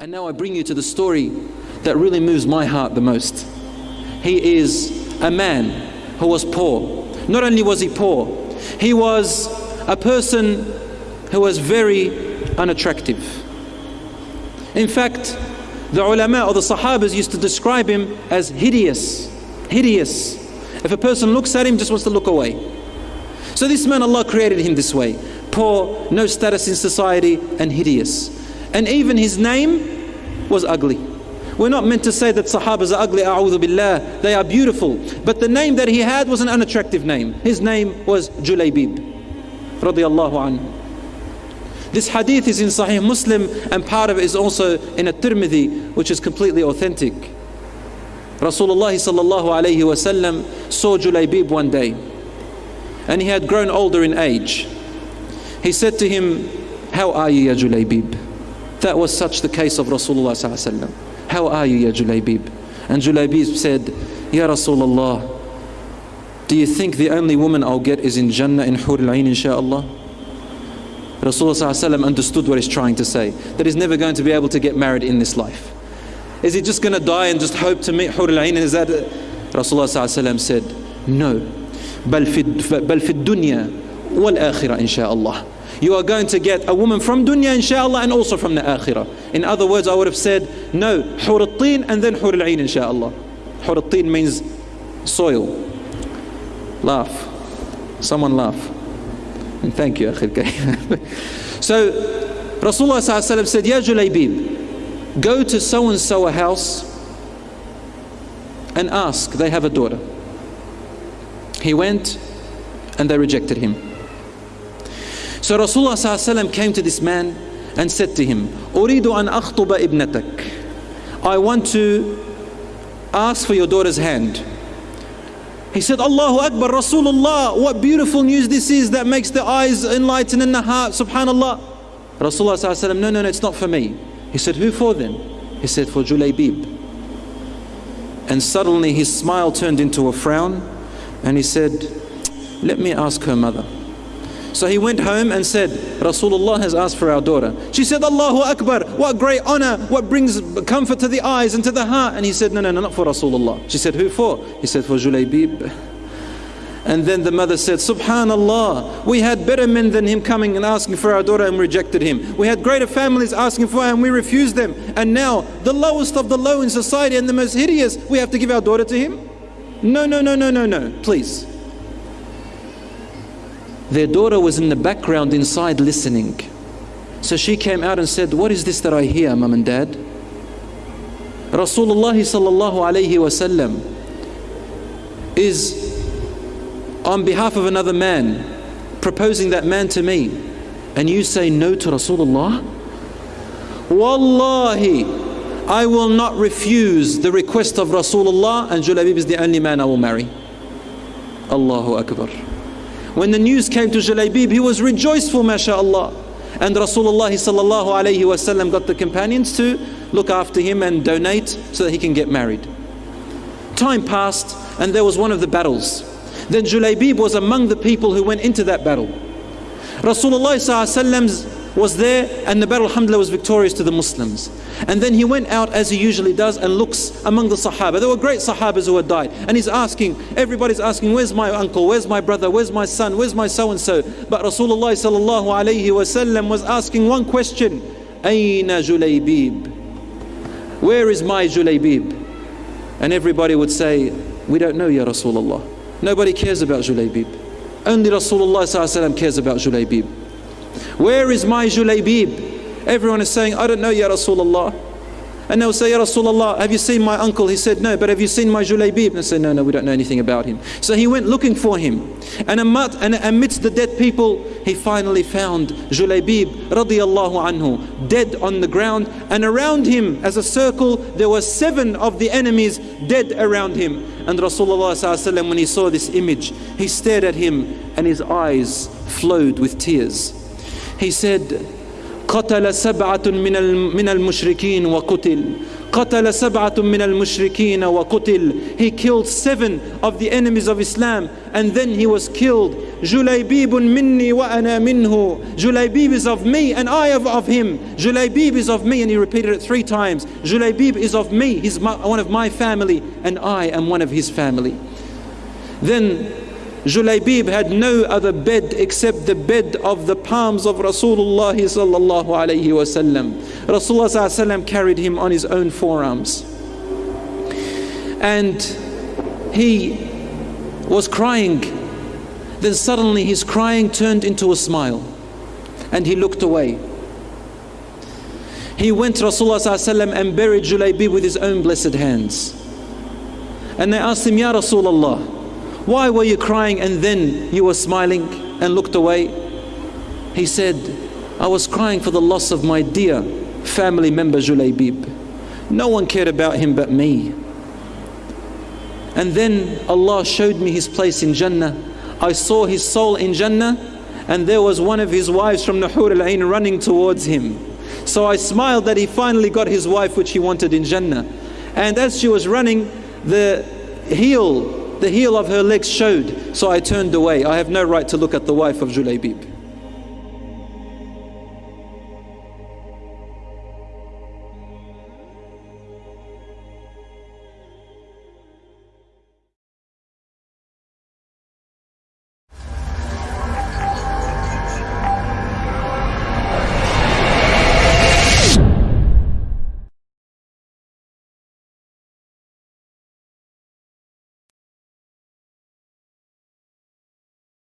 And now I bring you to the story that really moves my heart the most. He is a man who was poor. Not only was he poor, he was a person who was very unattractive. In fact, the ulama or the sahabas used to describe him as hideous. Hideous. If a person looks at him, just wants to look away. So this man, Allah created him this way. Poor, no status in society, and hideous. And even his name was ugly. We're not meant to say that Sahabas are ugly, a'udhu billah. They are beautiful. But the name that he had was an unattractive name. His name was Julaybib. Anhu. This hadith is in Sahih Muslim and part of it is also in a Tirmidhi, which is completely authentic. Rasulullah sallallahu alayhi wasallam saw Julaybib one day and he had grown older in age. He said to him, How are you, Ya Julaybib? That was such the case of Rasulullah sallallahu How are you, Ya Julaybib? And Julaybib said, Ya Rasulullah, do you think the only woman I'll get is in Jannah in Hur al-Ain insha'Allah? Rasulullah understood what he's trying to say, that he's never going to be able to get married in this life. Is he just going to die and just hope to meet Hur al-Ain? Is that Rasulullah said, no. بل في بل في الدنيا والآخرة إن شاء الله. you are going to get a woman from dunya inshallah and also from the akhirah. In other words, I would have said, no, Hur and then Hur al-Ain inshallah. Hur means soil. Laugh. Someone laugh. And thank you, So, Rasulullah said, Ya Julaybib, go to so and so a house and ask, they have a daughter. He went and they rejected him. So Rasulullah came to this man and said to him, Uridu an akhtuba ibnatak. I want to ask for your daughter's hand. He said, Allahu Akbar, Rasulullah, what beautiful news this is that makes the eyes enlighten and the heart, subhanallah. Rasulullah said, no, no, no, it's not for me. He said, who for then? He said, for Julaybib. And suddenly his smile turned into a frown and he said, let me ask her mother. So he went home and said, Rasulullah has asked for our daughter. She said, Allahu Akbar, what great honor, what brings comfort to the eyes and to the heart. And he said, No, no, no, not for Rasulullah. She said, Who for? He said, For Julaybib. And then the mother said, Subhanallah, we had better men than him coming and asking for our daughter and rejected him. We had greater families asking for her and we refused them. And now, the lowest of the low in society and the most hideous, we have to give our daughter to him? No, no, no, no, no, no, please. Their daughter was in the background inside listening. So she came out and said, What is this that I hear, mum and dad? Rasulullah sallallahu alayhi is on behalf of another man proposing that man to me and you say no to Rasulullah? Wallahi, I will not refuse the request of Rasulullah and Julaybib is the only man I will marry. Allahu Akbar. When the news came to Julaybib, he was rejoiceful, mashallah. And Rasulullah sallallahu alayhi wasallam got the companions to look after him and donate so that he can get married. Time passed and there was one of the battles. Then Julaybib was among the people who went into that battle. Rasulullah sallallahu was there and the battle alhamdulillah was victorious to the Muslims. And then he went out as he usually does and looks among the Sahaba. There were great Sahabas who had died. And he's asking, everybody's asking, where's my uncle? Where's my brother? Where's my son? Where's my so-and-so? But Rasulullah sallallahu alayhi wasallam was asking one question, Aina Julaybib? Where is my Julaybib? And everybody would say, we don't know Ya Rasulullah. Nobody cares about Julaybib. Only Rasulullah cares about Julaybib. Where is my Julaybib? Everyone is saying, I don't know, Ya Rasulullah. And they'll say, Ya Rasulullah, have you seen my uncle? He said, No, but have you seen my Julaybib? And they say, No, no, we don't know anything about him. So he went looking for him. And amidst the dead people, he finally found Julaybib radiallahu anhu, dead on the ground. And around him, as a circle, there were seven of the enemies dead around him. And Rasulullah when he saw this image, he stared at him and his eyes flowed with tears. He said, قتل سبعة من من المشركين وقتل قتل سبعة من المشركين وقتل He killed seven of the enemies of Islam and then he was killed جليبيب مني وأنا منه Julaybib is of me and I am of him Julaybib is of me and he repeated it three times Julaybib is of me he's my, one of my family and I am one of his family then Julaybib had no other bed except the bed of the palms of Rasulullah sallallahu alayhi. Rasulullah carried him on his own forearms. And he was crying. Then suddenly his crying turned into a smile. And he looked away. He went Rasulullah and buried Julaybib with his own blessed hands. And they asked him, Ya Rasulullah, why were you crying and then you were smiling and looked away? He said, I was crying for the loss of my dear family member Julaybib. No one cared about him but me. And then Allah showed me his place in Jannah. I saw his soul in Jannah and there was one of his wives from Nahur al-Ain running towards him. So I smiled that he finally got his wife which he wanted in Jannah. And as she was running, the heel the heel of her legs showed, so I turned away. I have no right to look at the wife of Julaybib.